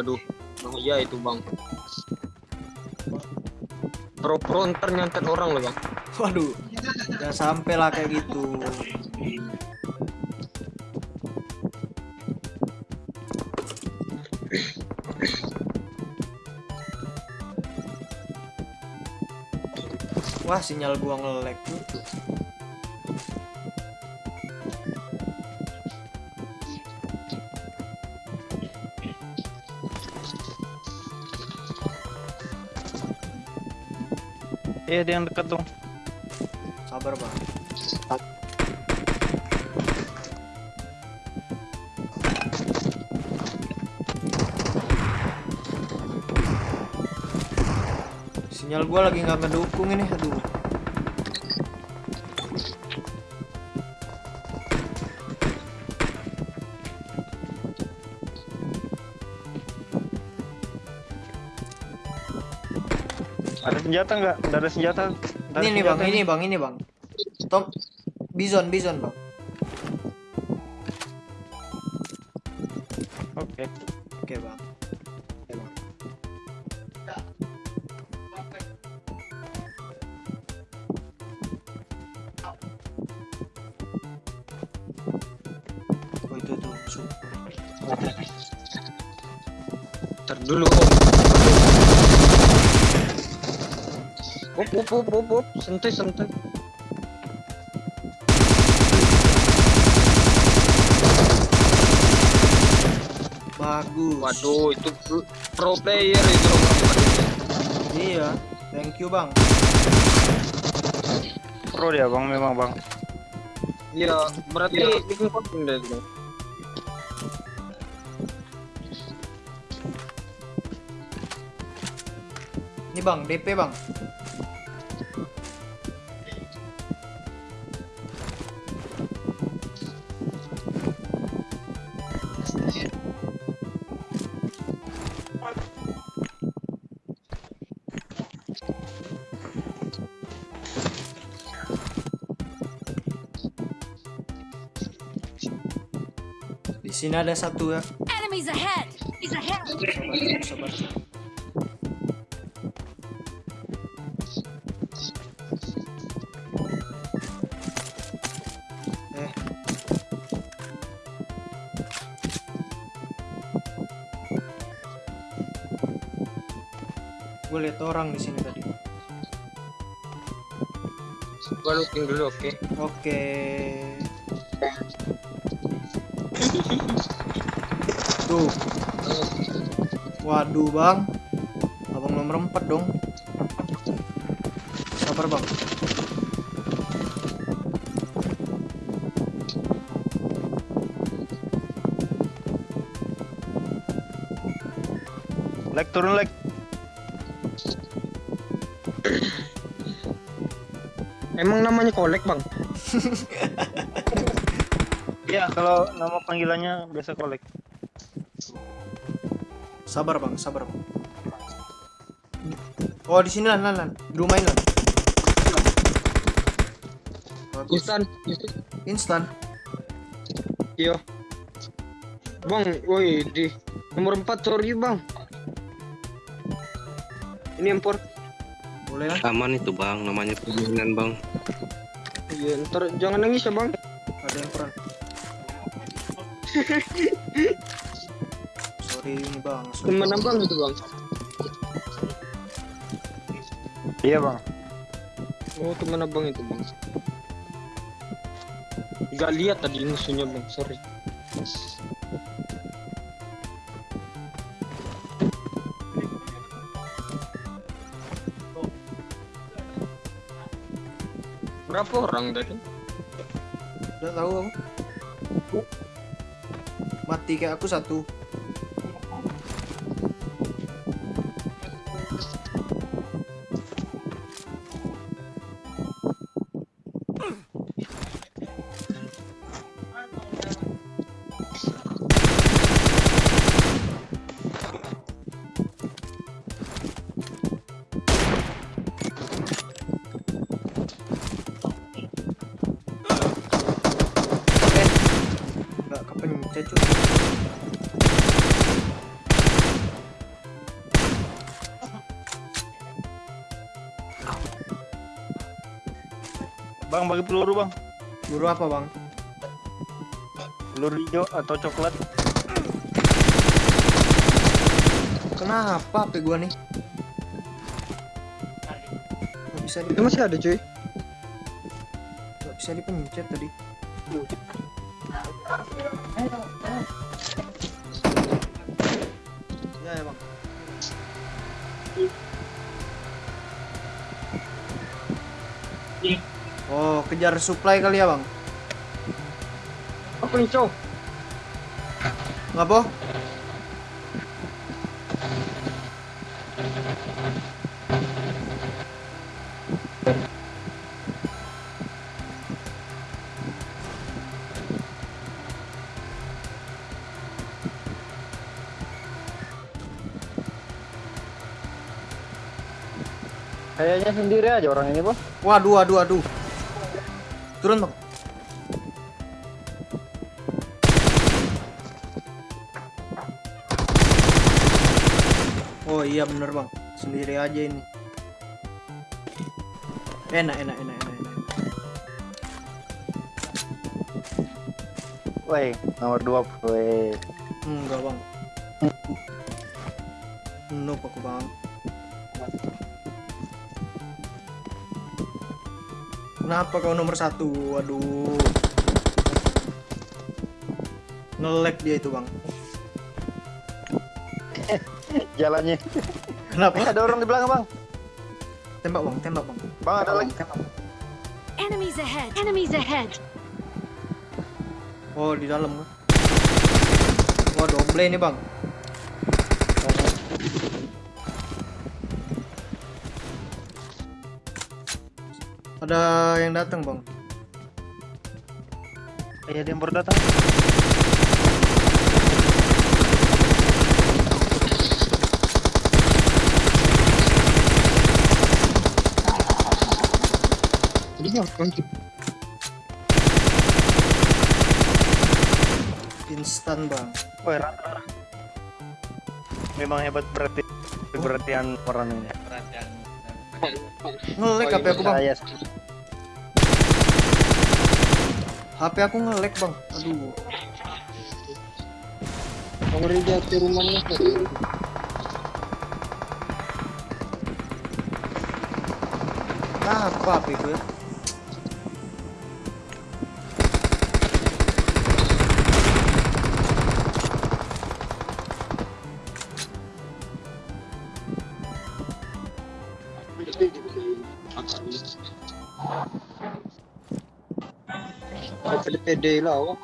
ya. Robot. Iya. Bahaya itu bang. Pro-pro ntar nyantet orang loh bang. Waduh. Jangan sampai lah kayak gitu. Wah, sinyal gua nge-lag tuh. Iya, dia yang dekat dong. Sabar, Bang. Sinyal gua lagi nggak ngedukung ini, aduh. Ada senjata nggak? Nggak ada senjata. Nggak ada Ini nih bang, ini bang, ini bang. Tom, Bison, Bison bang. Oke. Oke bang. Oke, bang. Oh itu tuh musuh. Ntar dulu om. Up, up, up, up, up. Santai, santai. Bagus. Waduh, itu pro, player itu empat. Iya. Thank you bang. Pro dia bang, memang bang. Iya, berarti bikin konten deh itu. Ini bang, DP bang. Sini ada satu ya. Enemies ahead! Enemies ahead! Sabar, sabar. Eh. Gue lihat orang di sini tadi. Gua looking dulu, oke. Oke. Tuh. Waduh, Bang. Abang nomor 4 dong. Sabar, Bang. Leg turun leg. Emang namanya kolek bang? Iya, kalau nama panggilannya biasa kolek. Sabar, Bang. Sabar, Bang. Oh, di sini lan, lan, lan. Di rumah ini, lan. Instan, Instan. iya. Bang, woi di nomor 4 sorry bang. Ini empor. Boleh lah. Aman itu bang, namanya permainan bang. Iya, ntar jangan nangis ya bang. Ada yang peran. Sorry ini, Bang. Teman Bang. abang itu bang. Iya bang. Oh teman abang itu bang. Gak lihat tadi musuhnya bang, sorry. Berapa orang tadi? Udah tahu aku. Mati kayak aku satu. Ya cuy. Bang bagi peluru bang. Buru apa bang? Peluru hijau atau coklat. Kenapa HP gua nih? Gak bisa Itu masih ada cuy. gak bisa dipencet tadi. Ya ya bang. Oh, kejar supply kali ya bang? Apa nih cow? Nggak boh? Kayaknya sendiri aja orang ini bang. Waduh, waduh, waduh. Turun bang. Oh iya bener bang, sendiri aja ini. Enak, enak, enak, enak, enak. Woi, nomor dua, woi. Enggak bang. Noob aku bang. Kenapa kau nomor satu? Waduh. Ngelek dia itu bang. Jalannya. Kenapa? Eh, ada orang di belakang bang. Tembak bang, tembak bang. Bang ada lagi. Enemies ahead. Enemies ahead. Oh di dalam? Wah double ini bang. Ada yang datang bang. Iya, ada yang baru datang. Instan bang. Woi, rata. Memang hebat berarti berartian orang ini. Ngelek HP aku bang. HP aku ngelek bang. Aduh. Nomor jatuh rumahnya. Apa HP gue? Pede-pede lah. Wak.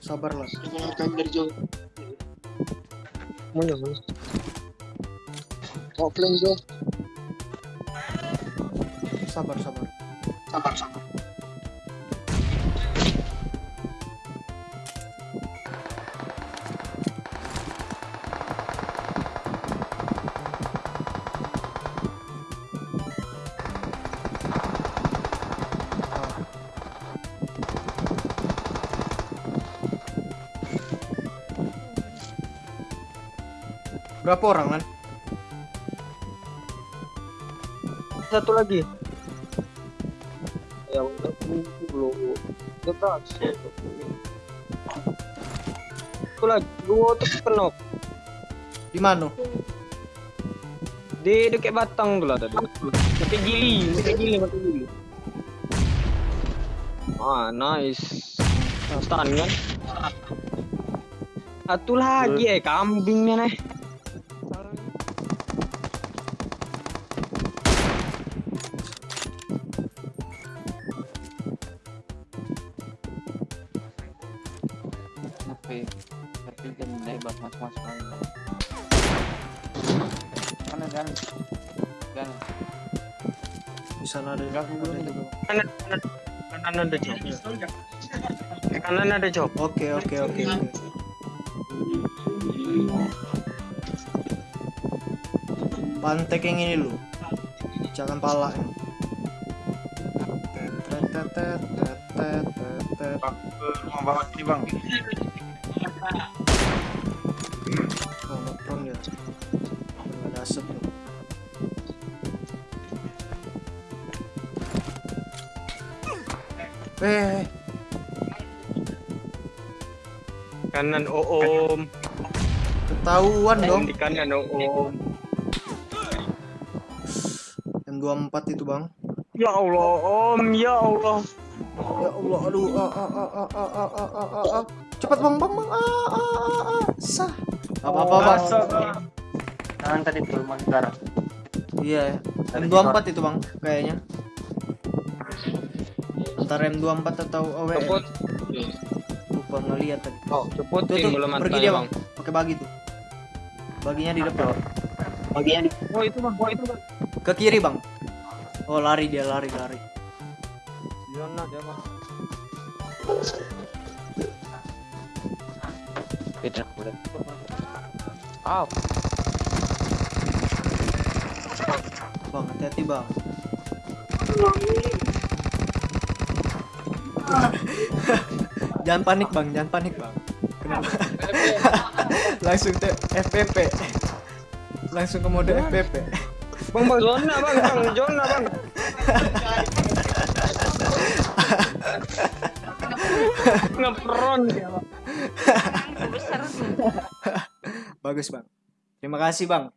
Sabar lah. Mana mana? Offline bro. Sabar sabar. Berapa orang kan? Satu lagi. Ya udah belum. Dia berhasil. Satu lagi. Dua tuh kenok. Di mana? Di dekat batang tu lah tadi. Dekat gili, dekat gili mati gili. Ah, nice. Stun kan? Satu lagi eh, kambingnya nih. Sana ada Enggak. Kanan, kanan, kanan ada job. Kanan ada job. Oke oke oke. Pantek yang ini lu. pecahkan pala. Bang, ke rumah bawah sini bang. Oh, ngeprong ya. Ada asap nih. Eh, Kanan Oom. ketahuan dong. Di kanan Oom. M24 itu bang. Ya Allah Om, ya Allah. Ya Allah, aduh, ah, ah, ah, ah, ah, ah, ah, ah, ah, ah. cepat bang, bang, bang, ah, ah, ah, ah, sah. Apa apa bang? Jangan tadi mas sekarang. Iya, ya. M24 itu bang, kayaknya. Antara M24 atau AWM. Cepet. Lupa ngeliat tadi. Oh, Tuh, cepetin tuh, belum pergi dia bang, pakai bagi tuh. Baginya di depan. Bagian Oh itu bang, oh itu bang. Ke kiri bang. Oh lari dia lari lari. Zona dia bang. beda udah. Ah, Bang hati-hati bang. jangan panik bang, jangan panik bang. Kenapa? Langsung ke FPP. Langsung ke mode FPP. Bang bang zona bang, bang zona bang. Ngepron dia bang. Bagus bang. Terima kasih bang.